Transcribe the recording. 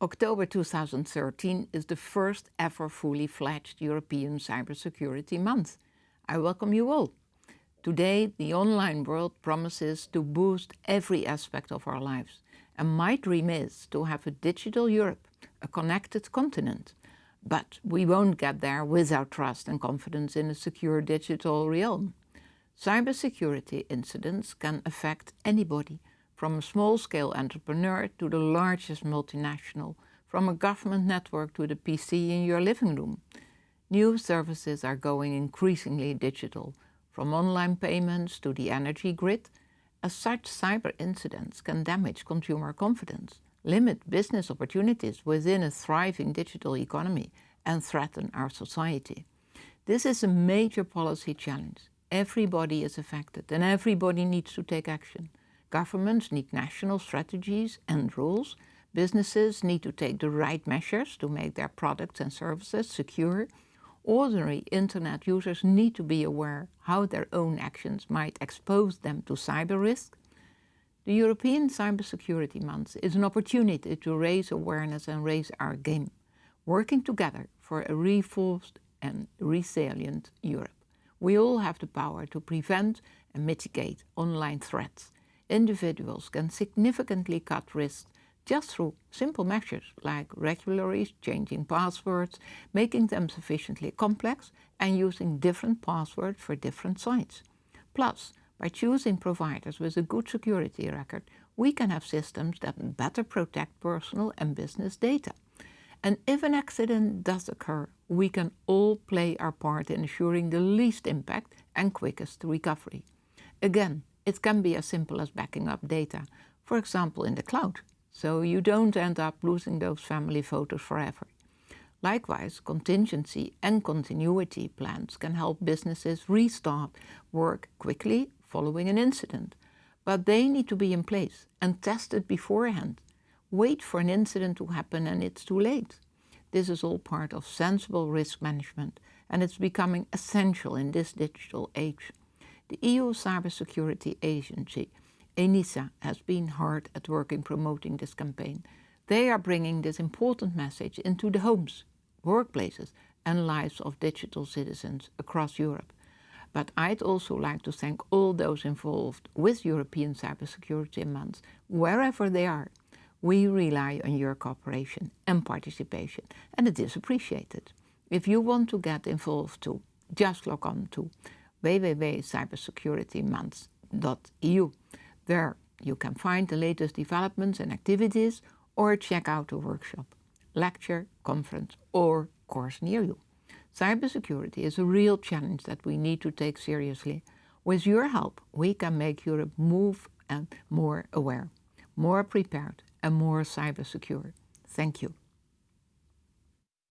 October 2013 is the first ever fully fledged European Cybersecurity Month. I welcome you all. Today, the online world promises to boost every aspect of our lives. And my dream is to have a digital Europe, a connected continent. But we won't get there without trust and confidence in a secure digital realm. Cybersecurity incidents can affect anybody, from a small-scale entrepreneur to the largest multinational, from a government network to the PC in your living room. New services are going increasingly digital, from online payments to the energy grid. As such, cyber incidents can damage consumer confidence, limit business opportunities within a thriving digital economy and threaten our society. This is a major policy challenge. Everybody is affected and everybody needs to take action. Governments need national strategies and rules. Businesses need to take the right measures to make their products and services secure. Ordinary internet users need to be aware how their own actions might expose them to cyber risk. The European Cybersecurity Month is an opportunity to raise awareness and raise our game, working together for a reformed and resilient Europe. We all have the power to prevent and mitigate online threats individuals can significantly cut risks just through simple measures like regularly changing passwords, making them sufficiently complex and using different passwords for different sites. Plus, by choosing providers with a good security record, we can have systems that better protect personal and business data. And if an accident does occur, we can all play our part in ensuring the least impact and quickest recovery. Again, it can be as simple as backing up data, for example in the cloud, so you don't end up losing those family photos forever. Likewise, contingency and continuity plans can help businesses restart work quickly following an incident. But they need to be in place and tested beforehand. Wait for an incident to happen and it's too late. This is all part of sensible risk management and it's becoming essential in this digital age. The EU Cybersecurity Agency, ENISA, has been hard at work in promoting this campaign. They are bringing this important message into the homes, workplaces and lives of digital citizens across Europe. But I'd also like to thank all those involved with European Cybersecurity Month, wherever they are. We rely on your cooperation and participation, and it is appreciated. If you want to get involved too, just log on to www.cybersecuritymonth.eu. There you can find the latest developments and activities or check out a workshop, lecture, conference or course near you. Cybersecurity is a real challenge that we need to take seriously. With your help, we can make Europe move and more aware, more prepared and more cyber secure. Thank you.